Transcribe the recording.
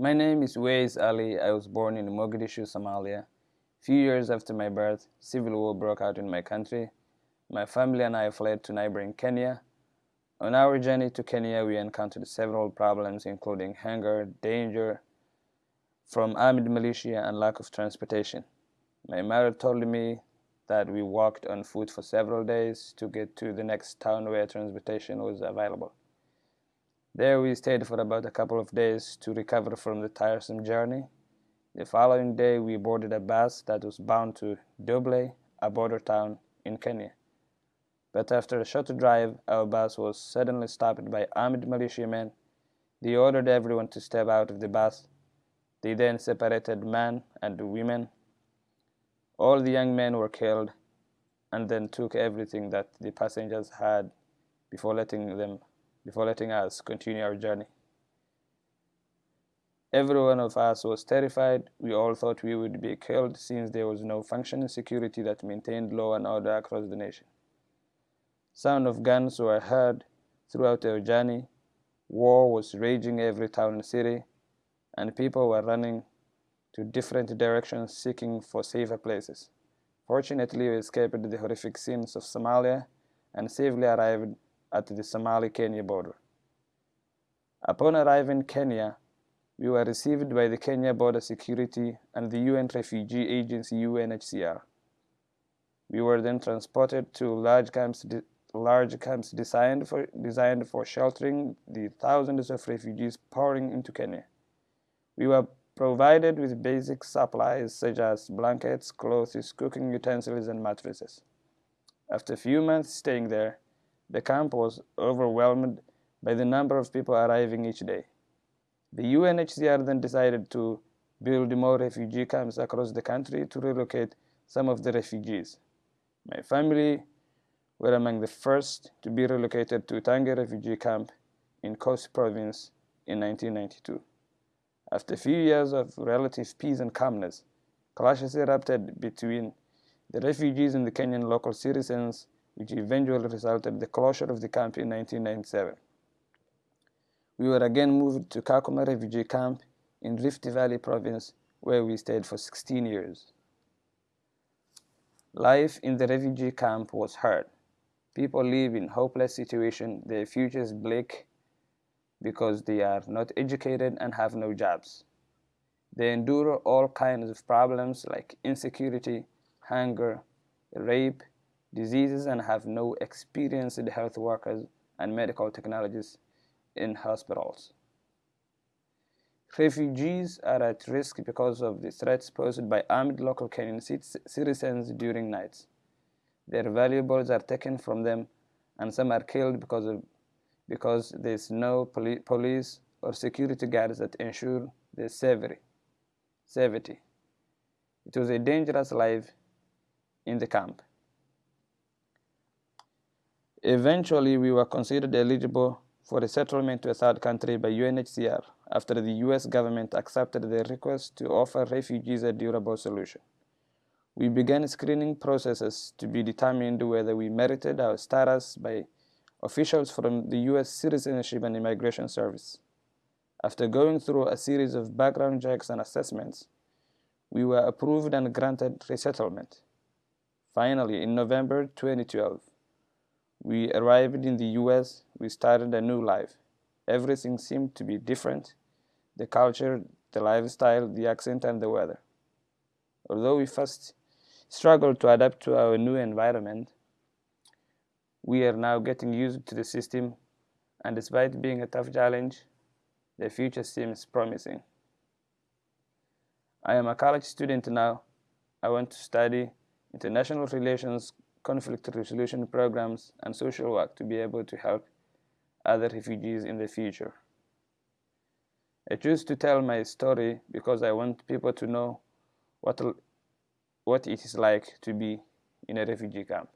My name is Ways Ali. I was born in Mogadishu, Somalia. Few years after my birth, civil war broke out in my country. My family and I fled to neighboring Kenya. On our journey to Kenya, we encountered several problems, including hunger, danger from armed militia, and lack of transportation. My mother told me that we walked on foot for several days to get to the next town where transportation was available. There we stayed for about a couple of days to recover from the tiresome journey. The following day we boarded a bus that was bound to Doble, a border town in Kenya. But after a short drive, our bus was suddenly stopped by armed militiamen. They ordered everyone to step out of the bus. They then separated men and women. All the young men were killed and then took everything that the passengers had before letting them before letting us continue our journey. Every one of us was terrified. We all thought we would be killed since there was no functioning security that maintained law and order across the nation. Sound of guns were heard throughout our journey. War was raging every town and city, and people were running to different directions seeking for safer places. Fortunately, we escaped the horrific scenes of Somalia and safely arrived at the Somali-Kenya border. Upon arriving in Kenya, we were received by the Kenya Border Security and the UN Refugee Agency UNHCR. We were then transported to large camps, large camps designed for, designed for sheltering the thousands of refugees pouring into Kenya. We were provided with basic supplies such as blankets, clothes, cooking utensils, and mattresses. After a few months staying there, the camp was overwhelmed by the number of people arriving each day. The UNHCR then decided to build more refugee camps across the country to relocate some of the refugees. My family were among the first to be relocated to Tange refugee camp in Coast province in 1992. After a few years of relative peace and calmness, clashes erupted between the refugees and the Kenyan local citizens which eventually resulted in the closure of the camp in 1997. We were again moved to Kakuma refugee camp in Rift Valley province where we stayed for 16 years. Life in the refugee camp was hard. People live in hopeless situation, their future is bleak because they are not educated and have no jobs. They endure all kinds of problems like insecurity, hunger, rape, diseases and have no experienced health workers and medical technologists in hospitals. Refugees are at risk because of the threats posed by armed local Kenyan citizens during nights. Their valuables are taken from them and some are killed because, of, because there's no poli police or security guards that ensure their safety. It was a dangerous life in the camp. Eventually, we were considered eligible for resettlement to a third country by UNHCR after the US government accepted the request to offer refugees a durable solution. We began screening processes to be determined whether we merited our status by officials from the US Citizenship and Immigration Service. After going through a series of background checks and assessments, we were approved and granted resettlement. Finally, in November 2012, we arrived in the US, we started a new life. Everything seemed to be different the culture, the lifestyle, the accent, and the weather. Although we first struggled to adapt to our new environment, we are now getting used to the system, and despite being a tough challenge, the future seems promising. I am a college student now. I want to study international relations conflict resolution programs, and social work to be able to help other refugees in the future. I choose to tell my story because I want people to know what, what it is like to be in a refugee camp.